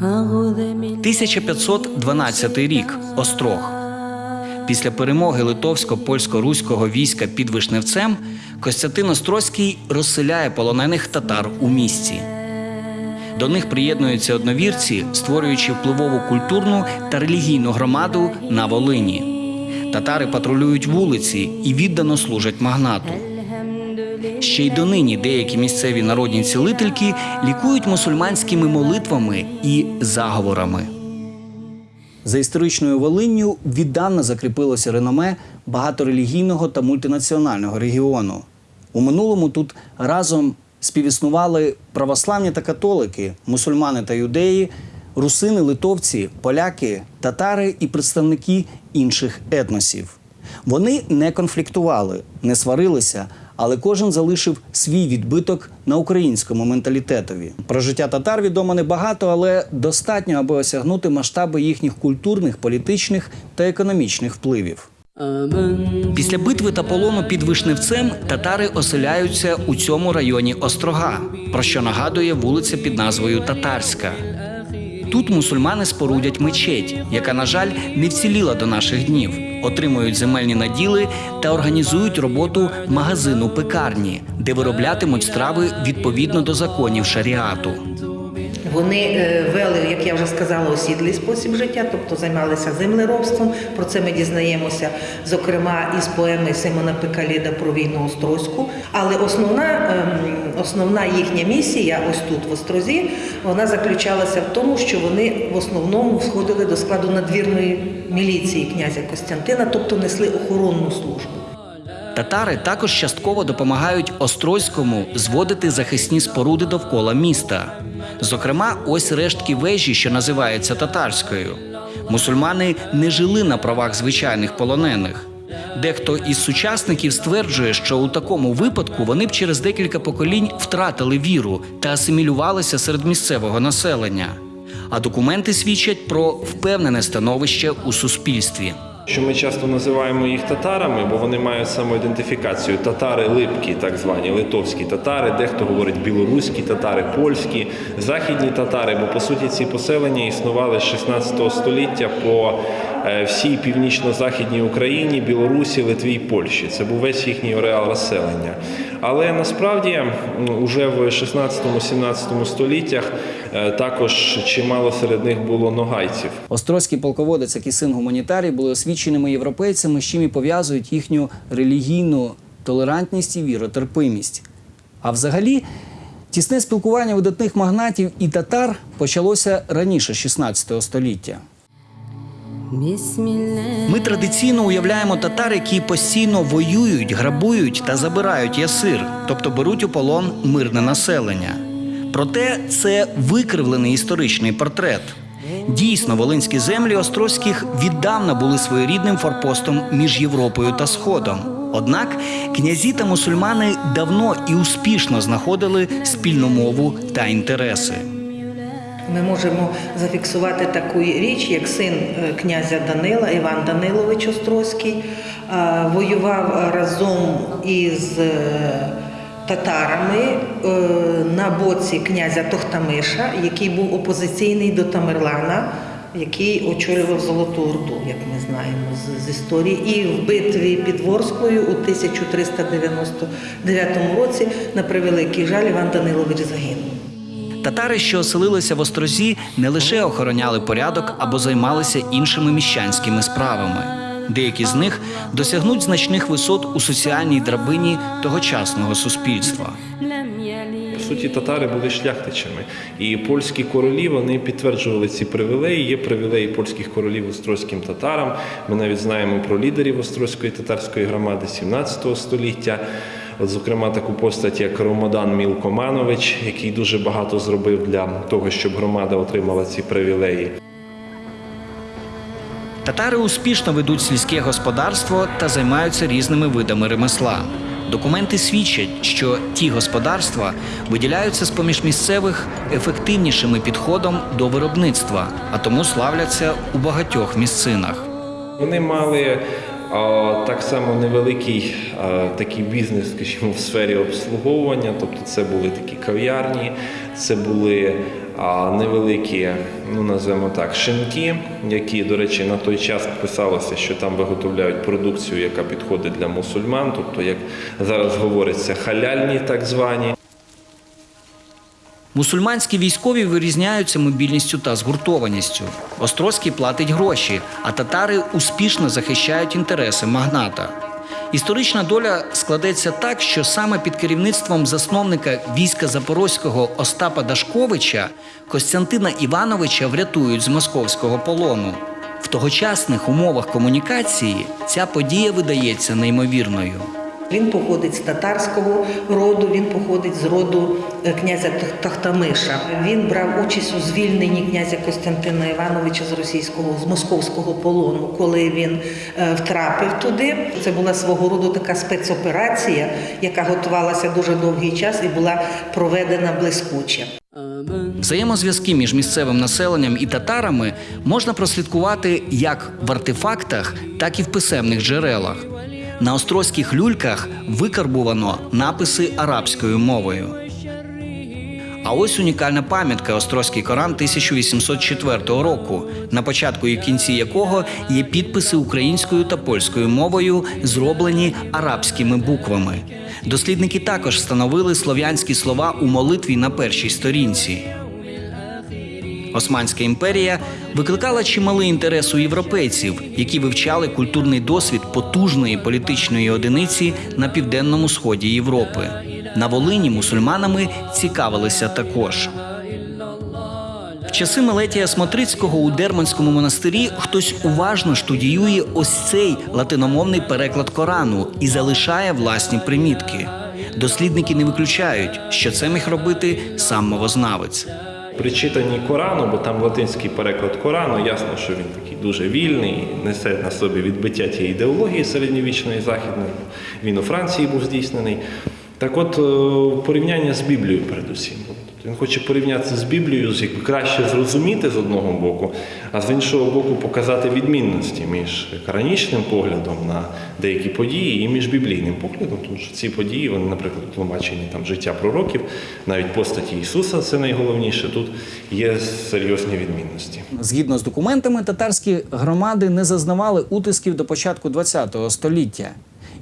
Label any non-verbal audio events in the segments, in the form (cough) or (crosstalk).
1512 рік Острог. Після перемоги литовсько-польсько-руського війська під Вишневцем Костянтин Острозький розселяє полонених татар у місті. До них приєднуються одновірці, створюючи впливову культурну та релігійну громаду на Волині. Татари патрулюють вулиці і віддано служать магнату. Ще й донині деякі місцеві народні цілительки лікують мусульманськими молитвами і заговорами. За історичною Волинню віддавна закріпилося реноме багаторелігійного та мультинаціонального регіону. У минулому тут разом співіснували православні та католики, мусульмани та юдеї, русини, литовці, поляки, татари і представники інших етносів. Вони не конфліктували, не сварилися, але кожен залишив свій відбиток на українському менталітетові. Про життя татар відомо небагато, але достатньо, аби осягнути масштаби їхніх культурних, політичних та економічних впливів. Після битви та полону під Вишневцем татари оселяються у цьому районі Острога, про що нагадує вулиця під назвою Татарська. Тут мусульмани спорудять мечеть, яка, на жаль, не вціліла до наших днів, отримують земельні наділи та організують роботу магазину пекарні, де вироблятимуть страви відповідно до законів шаріату. Вони е, вели, як я вже сказала, осідлий спосіб життя, тобто займалися землеробством. Про це ми дізнаємося, зокрема, із поеми Симона Пекаліда про війну Острозьку. Але основна, ем, основна їхня місія, ось тут в Острозі, вона заключалася в тому, що вони в основному входили до складу надвірної міліції князя Костянтина, тобто несли охоронну службу. Татари також частково допомагають Острозькому зводити захисні споруди довкола міста. Зокрема, ось рештки вежі, що називається татарською. Мусульмани не жили на правах звичайних полонених. Дехто із сучасників стверджує, що у такому випадку вони б через декілька поколінь втратили віру та асимілювалися серед місцевого населення. А документи свідчать про впевнене становище у суспільстві. Що ми часто називаємо їх татарами, бо вони мають самоідентифікацію. Татари липкі, так звані литовські татари, дехто говорить білоруські татари, польські, західні татари, бо по суті ці поселення існували з 16 століття по е, всій північно-західній Україні, Білорусі, Литві і Польщі. Це був весь їхній ареал розселення. Але насправді м, уже в 16-17 століттях е, також чимало серед них було ногайців. Острозький полководець, як і син гуманітарій, були освіченими європейцями, з чим і пов'язують їхню релігійну толерантність і віротерпимість. А взагалі, тісне спілкування видатних магнатів і татар почалося раніше 16 століття. Ми традиційно уявляємо татар, які постійно воюють, грабують та забирають ясир, тобто беруть у полон мирне населення. Проте це викривлений історичний портрет. Дійсно, волинські землі Острозьких віддавна були своєрідним форпостом між Європою та Сходом. Однак князі та мусульмани давно і успішно знаходили спільну мову та інтереси. Ми можемо зафіксувати таку річ, як син е, князя Данила, Іван Данилович Острозький, е, воював разом із е, татарами на боці князя Тохтамиша, який був опозиційний до Тамерлана, який очолював Золоту Орду, як ми знаємо з, з історії. І в битві під Ворською у 1399 році, на превеликий жаль, Іван Данилович загинув. Татари, що оселилися в Острозі, не лише охороняли порядок або займалися іншими міщанськими справами. Деякі з них досягнуть значних висот у соціальній драбині тогочасного суспільства. По суті, татари були шляхтичами, і польські королі вони підтверджували ці привілеї. Є привілеї польських королів острозьким татарам. Ми навіть знаємо про лідерів острозької татарської громади 17 століття. От, зокрема, таку постать, як Ромодан Мілкоманович, який дуже багато зробив для того, щоб громада отримала ці привілеї. Татари успішно ведуть сільське господарство та займаються різними видами ремесла. Документи свідчать, що ті господарства виділяються з поміж місцевих ефективнішими підходом до виробництва, а тому славляться у багатьох місцинах. Вони мали а, так само невеликий а, такий бізнес, скажімо, в сфері обслуговування. Тобто це були такі кав'ярні, це були невеликі, ну називаємо так, шинки, які, до речі, на той час писалося, що там виготовляють продукцію, яка підходить для мусульман, тобто, як зараз говориться, халяльні так звані. Мусульманські військові вирізняються мобільністю та згуртованістю. Острозький платить гроші, а татари успішно захищають інтереси магната. Історична доля складеться так, що саме під керівництвом засновника війська Запорозького Остапа Дашковича Костянтина Івановича врятують з московського полону. В тогочасних умовах комунікації ця подія видається неймовірною. Він походить з татарського роду, він походить з роду е, князя Тах- Тахтамиша. Він брав участь у звільненні князя Костянтина Івановича з російського з московського полону, коли він е, втрапив туди. Це була свого роду така спецоперація, яка готувалася дуже довгий час і була проведена блискуче. Взаємозв'язки між місцевим населенням і татарами можна прослідкувати як в артефактах, так і в писемних джерелах. На острозьких люльках викарбувано написи арабською мовою. А ось унікальна пам'ятка Острозький Коран 1804 року, на початку і кінці якого є підписи українською та польською мовою, зроблені арабськими буквами. Дослідники також встановили слов'янські слова у молитві на першій сторінці. Османська імперія викликала чималий інтерес у європейців, які вивчали культурний досвід потужної політичної одиниці на південному сході Європи. На Волині мусульманами цікавилися також. В часи Мелетія Смотрицького у Дерманському монастирі хтось уважно штудіює ось цей латиномовний переклад Корану і залишає власні примітки. Дослідники не виключають, що це міг робити сам мовознавець. При читанні Корану, бо там латинський переклад Корану, ясно, що він такий дуже вільний, несе на собі відбиття тієї ідеології середньовічної західної. Він у Франції був здійснений. Так от, е, порівняння з Біблією передусім. Він хоче порівнятися з Біблією, якби краще зрозуміти з одного боку, а з іншого боку показати відмінності між коранічним поглядом на деякі події і між біблійним поглядом, тому що ці події, вони, наприклад, тлумачені там життя пророків, навіть постаті Ісуса, це найголовніше. Тут є серйозні відмінності. Згідно з документами, татарські громади не зазнавали утисків до початку ХХ століття.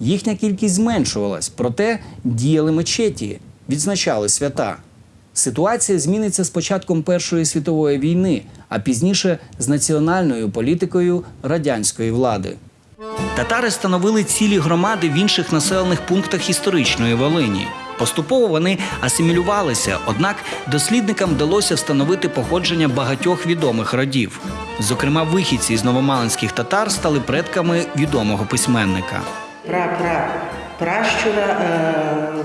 Їхня кількість зменшувалась, проте діяли мечеті, відзначали свята. Ситуація зміниться з початком Першої світової війни, а пізніше з національною політикою радянської влади. Татари становили цілі громади в інших населених пунктах історичної Волині. Поступово вони асимілювалися, однак дослідникам вдалося встановити походження багатьох відомих родів. Зокрема, вихідці з новомалинських татар стали предками відомого письменника. Пра-пра пращура е,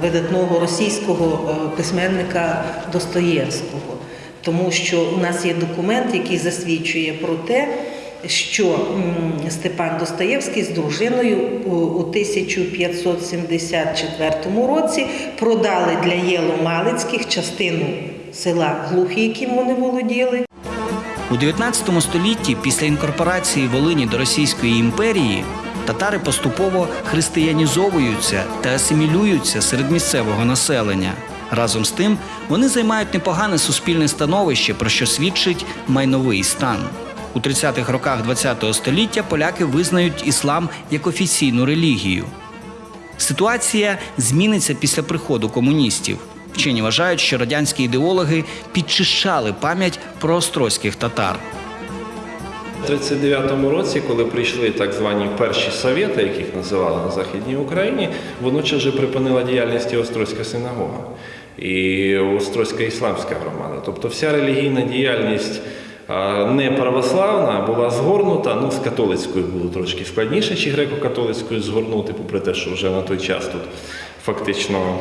видатного російського е, письменника Достоєвського. Тому що у нас є документ, який засвідчує про те, що Степан Достоєвський з дружиною у, у 1574 році продали для Єло-Малицьких частину села Глухі, яким вони володіли, У 19 столітті, після інкорпорації Волині до Російської імперії, татари поступово християнізовуються та асимілюються серед місцевого населення. Разом з тим, вони займають непогане суспільне становище, про що свідчить майновий стан. У 30-х роках ХХ століття поляки визнають іслам як офіційну релігію. Ситуація зміниться після приходу комуністів. Вчені вважають, що радянські ідеологи підчищали пам'ять про острозьких татар. У 39-му році, коли прийшли так звані перші совєти, яких називали на Західній Україні, водночас вже припинила діяльність і Острозька синагога і Острозька ісламська громада. Тобто вся релігійна діяльність не православна була згорнута. Ну, з католицькою було трошки складніше, чи греко-католицькою згорнути, попри те, що вже на той час тут фактично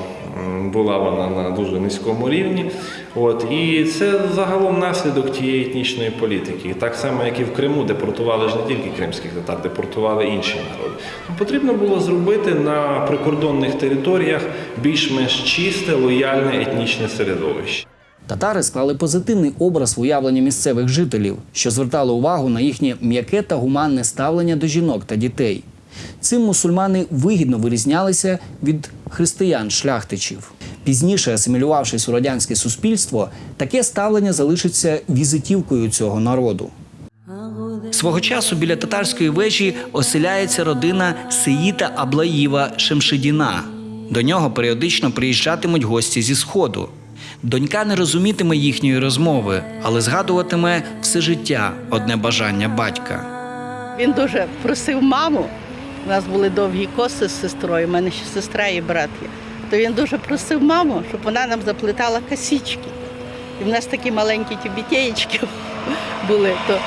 була вона на дуже низькому рівні. От, і це загалом наслідок тієї етнічної політики. Так само, як і в Криму, депортували ж не тільки кримських татар, депортували інші народи. Потрібно було зробити на прикордонних територіях більш-менш чисте, лояльне етнічне середовище. Татари склали позитивний образ в уявленні місцевих жителів, що звертало увагу на їхнє м'яке та гуманне ставлення до жінок та дітей. Цим мусульмани вигідно вирізнялися від християн-шляхтичів. Пізніше, асимілювавшись у радянське суспільство, таке ставлення залишиться візитівкою цього народу. Свого часу біля татарської вежі оселяється родина Сеїта Аблаїва Шемшидіна. До нього періодично приїжджатимуть гості зі сходу. Донька не розумітиме їхньої розмови, але згадуватиме все життя одне бажання батька. Він дуже просив маму. У нас були довгі коси з сестрою, у мене ще сестра і брат є. То він дуже просив маму, щоб вона нам заплетала косички. І в нас такі маленькі тюбітєєчки (laughs) були. То,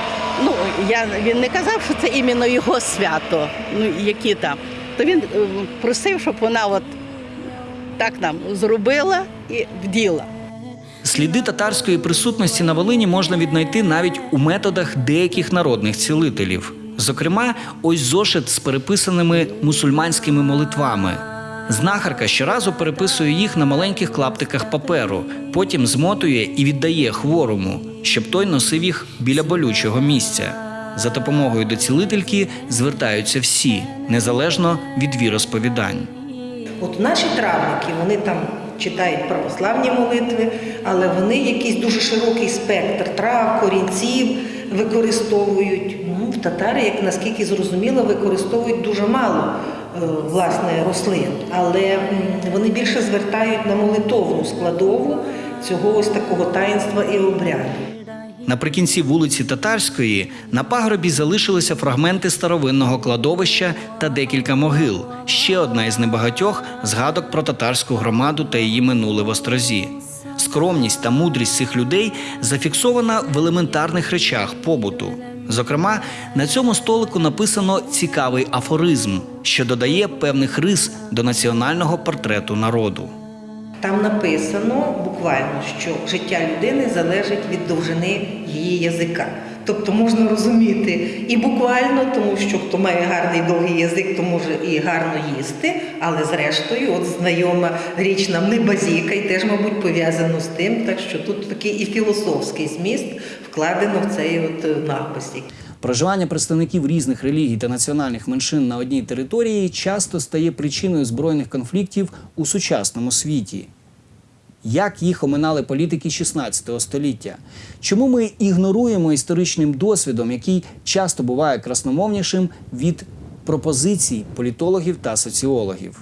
ну, я, він не казав, що це іменно його свято, ну, які там. То він е, просив, щоб вона от так нам зробила і вділа. Сліди татарської присутності на Волині можна віднайти навіть у методах деяких народних цілителів. Зокрема, ось зошит з переписаними мусульманськими молитвами. Знахарка щоразу переписує їх на маленьких клаптиках паперу, потім змотує і віддає хворому, щоб той носив їх біля болючого місця. За допомогою до цілительки звертаються всі, незалежно від віросповідань. От наші травники, вони там читають православні молитви, але вони якийсь дуже широкий спектр трав, корінців використовують. Татари, як наскільки зрозуміло, використовують дуже мало е, власне рослин, але вони більше звертають на молитовну складову цього ось такого таїнства і обряду. Наприкінці вулиці Татарської на пагорбі залишилися фрагменти старовинного кладовища та декілька могил. Ще одна із небагатьох згадок про татарську громаду та її минуле в Острозі. Скромність та мудрість цих людей зафіксована в елементарних речах побуту. Зокрема, на цьому столику написано цікавий афоризм, що додає певних рис до національного портрету народу. Там написано буквально, що життя людини залежить від довжини її язика. Тобто можна розуміти і буквально, тому що хто має гарний довгий язик, то може і гарно їсти, але зрештою, от знайома річ нам не базіка, і теж, мабуть, пов'язано з тим, так що тут такий і філософський зміст вкладено в цей от е, напис. Проживання представників різних релігій та національних меншин на одній території часто стає причиною збройних конфліктів у сучасному світі. Як їх оминали політики 16 століття? Чому ми ігноруємо історичним досвідом, який часто буває красномовнішим від пропозицій політологів та соціологів?